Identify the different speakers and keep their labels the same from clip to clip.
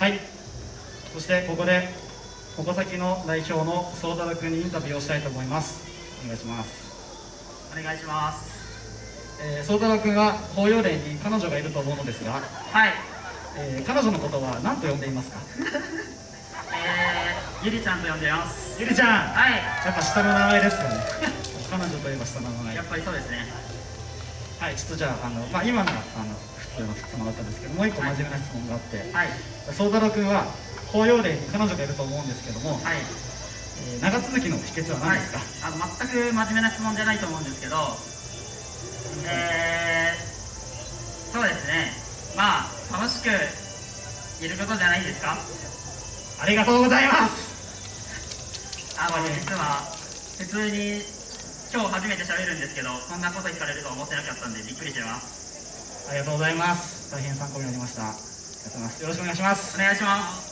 Speaker 1: はい。そしてここで矛先の代表の宗太郎君にインタビューをしたいと思います。お願いします。
Speaker 2: お願いします。
Speaker 1: えー、宗太郎君は法要連に彼女がいると思うのですが、
Speaker 2: はい。
Speaker 1: えー、彼女のことは何と呼んでいますか？
Speaker 2: えー、ゆりちゃんと呼んでいます。
Speaker 1: ゆりちゃん。
Speaker 2: はい。
Speaker 1: やっぱ下の名前ですよね。彼女といえば下の名前。
Speaker 2: やっぱりそうですね
Speaker 1: はいちょっとじゃああの、まあ、今のはあの普通の質問だったんですけどもう一個真面目な質問があって
Speaker 2: はい。
Speaker 1: 宗、太郎君は法要連に彼女がいると思うんですけども、
Speaker 2: はい。
Speaker 1: えー長続きの秘訣は何ですか、
Speaker 2: はい、あの全く真面目な質問じゃないと思うんですけどえー、そうですね。まあ楽しくいることじゃないですか？
Speaker 1: ありがとうございます。
Speaker 2: あの実は普通に今日初めて喋るんですけどこんなこと聞かれると思ってなかったんでびっくりしてます。
Speaker 1: ありがとうございます。大変参考になりました。ありがとうございます。よろしくお願いします。
Speaker 2: お願いします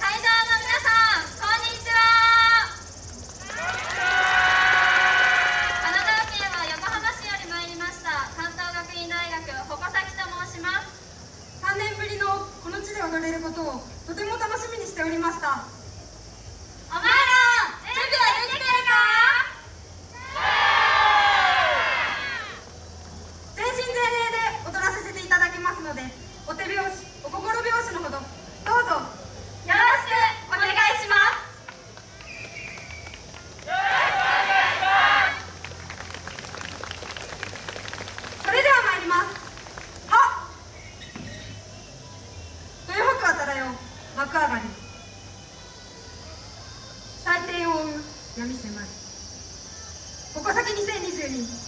Speaker 3: 会場の皆さんこんにちは神奈川県は横浜市より参りました関東学院大学鉾崎と申します
Speaker 4: 3年ぶりのこの地で踊れることをとても楽しみにしておりました。追う闇迫る矛先2022